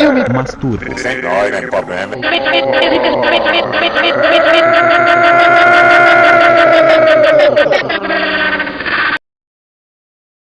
Eu me masturbo. Sem dó, nem problema.